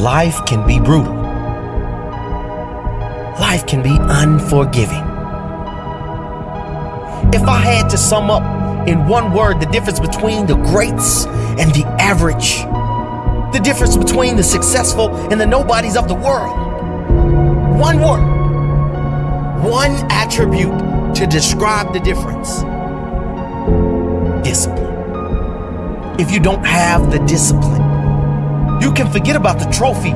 life can be brutal. Life can be unforgiving. If I had to sum up in one word the difference between the greats and the average, the difference between the successful and the nobodies of the world, one word, one attribute to describe the difference discipline. If you don't have the discipline, you can forget about the trophy.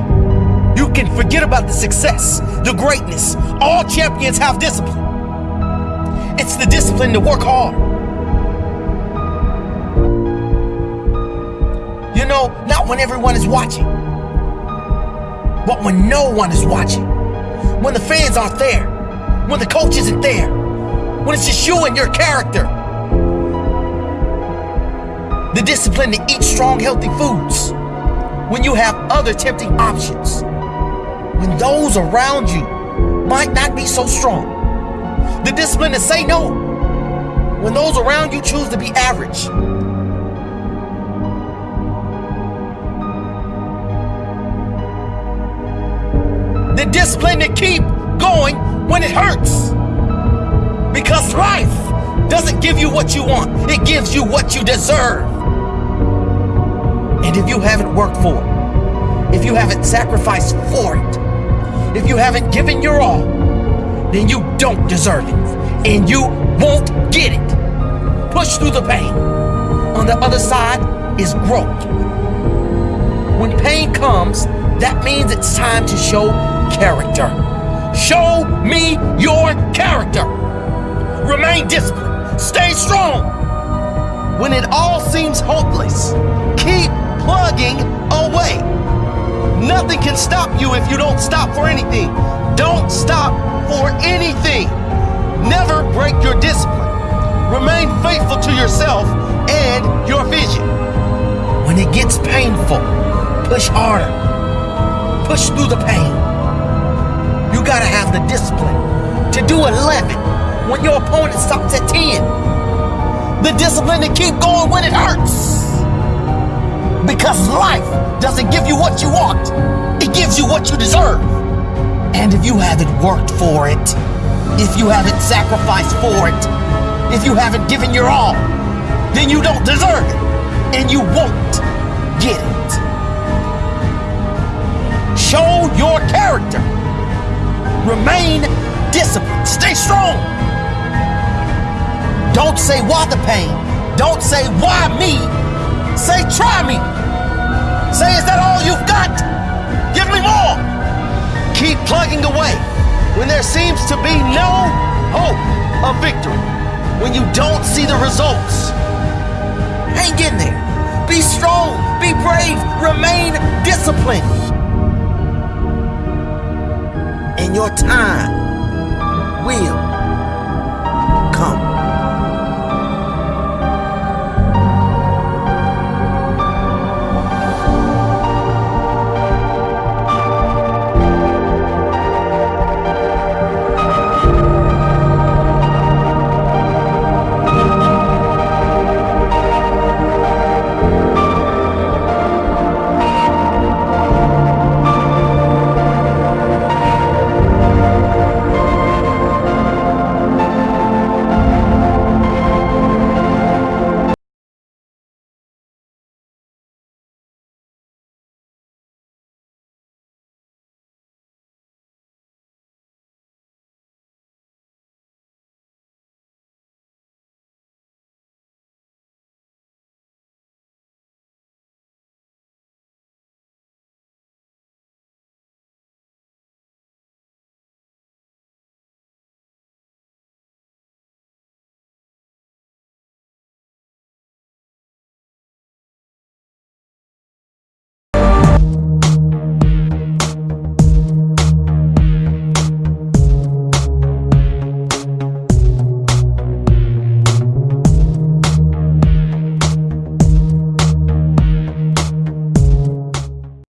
You can forget about the success, the greatness. All champions have discipline. It's the discipline to work hard. You know, not when everyone is watching, but when no one is watching. When the fans aren't there, when the coach isn't there, when it's just you and your character. The discipline to eat strong, healthy foods when you have other tempting options. When those around you might not be so strong. The discipline to say no when those around you choose to be average. The discipline to keep going when it hurts. Because life doesn't give you what you want, it gives you what you deserve. And if you haven't worked for it, if you haven't sacrificed for it, if you haven't given your all, then you don't deserve it. And you won't get it. Push through the pain. On the other side is growth. When pain comes, that means it's time to show character. Show me your character. Remain disciplined. Stay strong. When it all seems hopeless, keep plugging away. Nothing can stop you if you don't stop for anything. Don't stop for anything. Never break your discipline. Remain faithful to yourself and your vision. When it gets painful, push harder. Push through the pain. You gotta have the discipline to do 11 when your opponent stops at 10. The discipline to keep going when it hurts. Because life doesn't give you what you want, it gives you what you deserve. And if you haven't worked for it, if you haven't sacrificed for it, if you haven't given your all, then you don't deserve it. And you won't get it. Show your character. Remain disciplined. Stay strong. Don't say why the pain. Don't say why me. Say try me. Say is that all you've got? Give me more. Keep plugging away when there seems to be no hope of victory. When you don't see the results. Hang in there. Be strong. Be brave. Remain disciplined. And your time